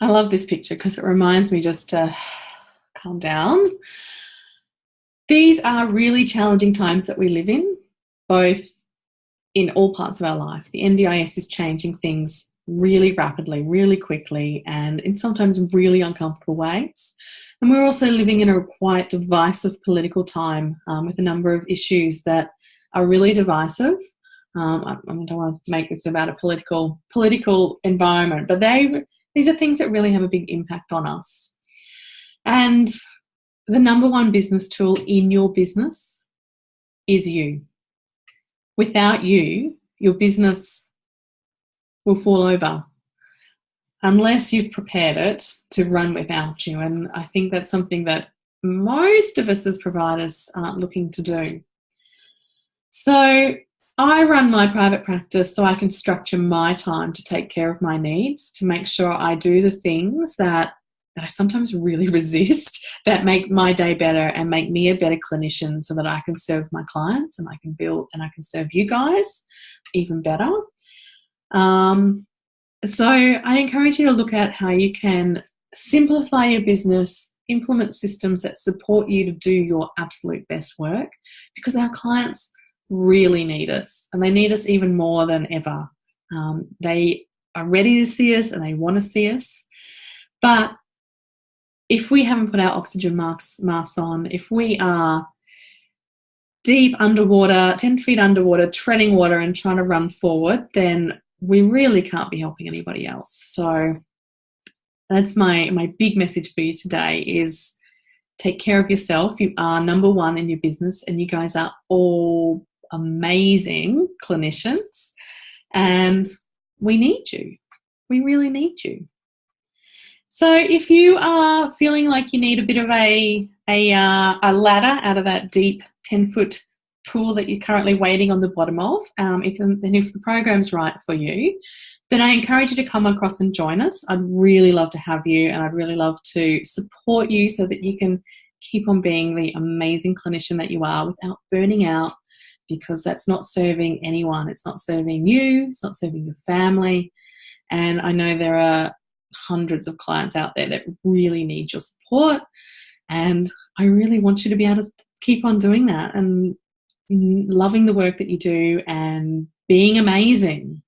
I love this picture because it reminds me just to calm down. These are really challenging times that we live in, both in all parts of our life. The NDIS is changing things really rapidly, really quickly, and in sometimes really uncomfortable ways. And we're also living in a quite divisive political time um, with a number of issues that are really divisive. Um, I, I, don't want to make this about a political political environment, but they these are things that really have a big impact on us. And the number one business tool in your business is you. Without you, your business will fall over unless you've prepared it to run without you. And I think that's something that most of us as providers aren't looking to do. So I run my private practice so I can structure my time to take care of my needs, to make sure I do the things that, that I sometimes really resist that make my day better and make me a better clinician so that I can serve my clients and I can build and I can serve you guys even better. Um, so I encourage you to look at how you can simplify your business, implement systems that support you to do your absolute best work because our clients really need us and they need us even more than ever. Um, they are ready to see us and they want to see us. But if we haven't put our oxygen masks, masks on, if we are deep underwater, 10 feet underwater, treading water and trying to run forward, then we really can't be helping anybody else. So that's my my big message for you today is take care of yourself. You are number one in your business and you guys are all amazing clinicians and we need you. We really need you. So if you are feeling like you need a bit of a, a, uh, a ladder out of that deep 10 foot pool that you're currently waiting on the bottom of, um, if, then if the program's right for you, then I encourage you to come across and join us. I'd really love to have you and I'd really love to support you so that you can keep on being the amazing clinician that you are without burning out because that's not serving anyone. It's not serving you, it's not serving your family. And I know there are hundreds of clients out there that really need your support. And I really want you to be able to keep on doing that and loving the work that you do and being amazing.